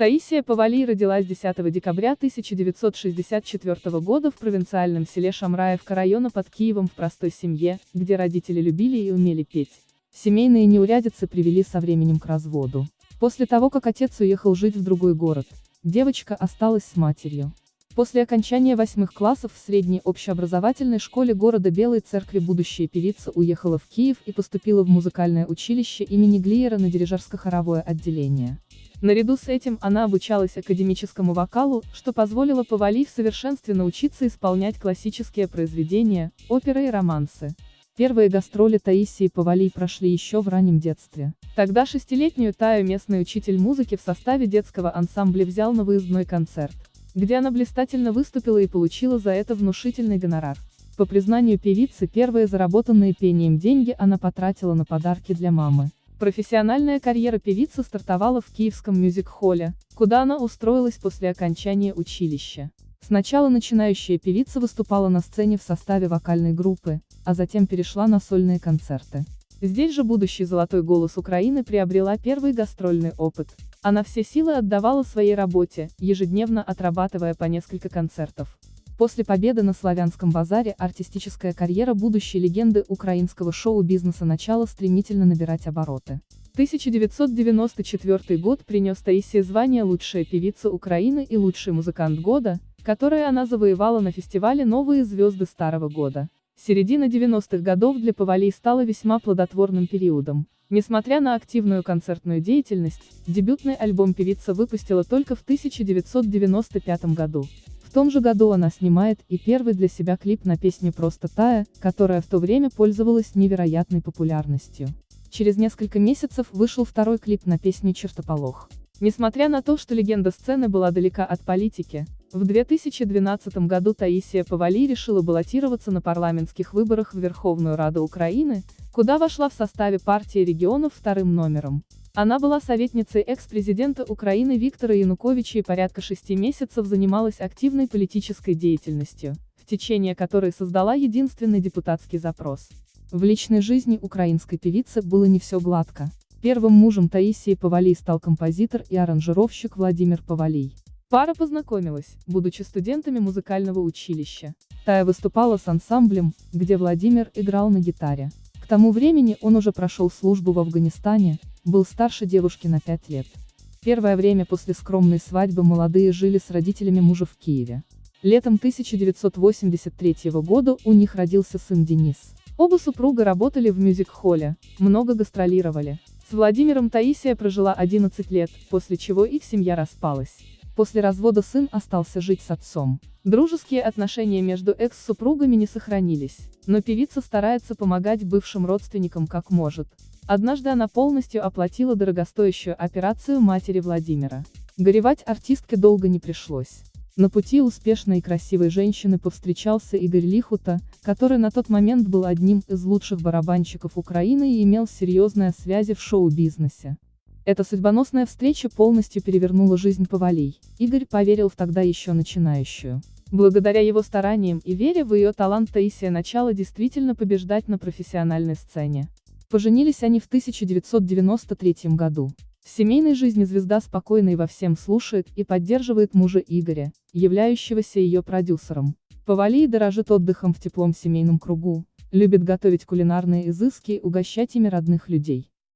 Таисия Павалий родилась 10 декабря 1964 года в провинциальном селе Шамраевка района под Киевом в простой семье, где родители любили и умели петь. Семейные неурядицы привели со временем к разводу. После того, как отец уехал жить в другой город, девочка осталась с матерью. После окончания восьмых классов в средней общеобразовательной школе города Белой Церкви будущая певица уехала в Киев и поступила в музыкальное училище имени Глиера на дирижерско-хоровое отделение. Наряду с этим она обучалась академическому вокалу, что позволило Павали в совершенстве научиться исполнять классические произведения, оперы и романсы. Первые гастроли Таисии Павали прошли еще в раннем детстве. Тогда шестилетнюю Таю местный учитель музыки в составе детского ансамбля взял на выездной концерт, где она блистательно выступила и получила за это внушительный гонорар. По признанию певицы, первые заработанные пением деньги она потратила на подарки для мамы. Профессиональная карьера певицы стартовала в Киевском мюзик-холле, куда она устроилась после окончания училища. Сначала начинающая певица выступала на сцене в составе вокальной группы, а затем перешла на сольные концерты. Здесь же будущий золотой голос Украины приобрела первый гастрольный опыт. Она все силы отдавала своей работе, ежедневно отрабатывая по несколько концертов. После победы на Славянском базаре артистическая карьера будущей легенды украинского шоу-бизнеса начала стремительно набирать обороты. 1994 год принес Таисии звание «Лучшая певица Украины» и «Лучший музыкант года», которое она завоевала на фестивале «Новые звезды Старого года». Середина 90-х годов для Павалий стала весьма плодотворным периодом. Несмотря на активную концертную деятельность, дебютный альбом певица выпустила только в 1995 году. В том же году она снимает и первый для себя клип на песню «Просто Тая», которая в то время пользовалась невероятной популярностью. Через несколько месяцев вышел второй клип на песню «Чертополох». Несмотря на то, что легенда сцены была далека от политики, в 2012 году Таисия Павали решила баллотироваться на парламентских выборах в Верховную Раду Украины, куда вошла в составе партии регионов вторым номером. Она была советницей экс-президента Украины Виктора Януковича и порядка шести месяцев занималась активной политической деятельностью, в течение которой создала единственный депутатский запрос. В личной жизни украинской певицы было не все гладко. Первым мужем Таисии Павалий стал композитор и аранжировщик Владимир Павалий. Пара познакомилась, будучи студентами музыкального училища. Тая выступала с ансамблем, где Владимир играл на гитаре. К тому времени он уже прошел службу в Афганистане, был старше девушки на пять лет. Первое время после скромной свадьбы молодые жили с родителями мужа в Киеве. Летом 1983 года у них родился сын Денис. Оба супруга работали в мюзик-холле, много гастролировали. С Владимиром Таисия прожила 11 лет, после чего их семья распалась. После развода сын остался жить с отцом. Дружеские отношения между экс-супругами не сохранились, но певица старается помогать бывшим родственникам как может. Однажды она полностью оплатила дорогостоящую операцию матери Владимира. Горевать артистке долго не пришлось. На пути успешной и красивой женщины повстречался Игорь Лихута, который на тот момент был одним из лучших барабанщиков Украины и имел серьезные связи в шоу-бизнесе. Эта судьбоносная встреча полностью перевернула жизнь Павалей. Игорь поверил в тогда еще начинающую. Благодаря его стараниям и вере в ее талант Таисия начала действительно побеждать на профессиональной сцене. Поженились они в 1993 году. В семейной жизни звезда спокойно и во всем слушает и поддерживает мужа Игоря, являющегося ее продюсером. Павалий дорожит отдыхом в теплом семейном кругу, любит готовить кулинарные изыски и угощать ими родных людей.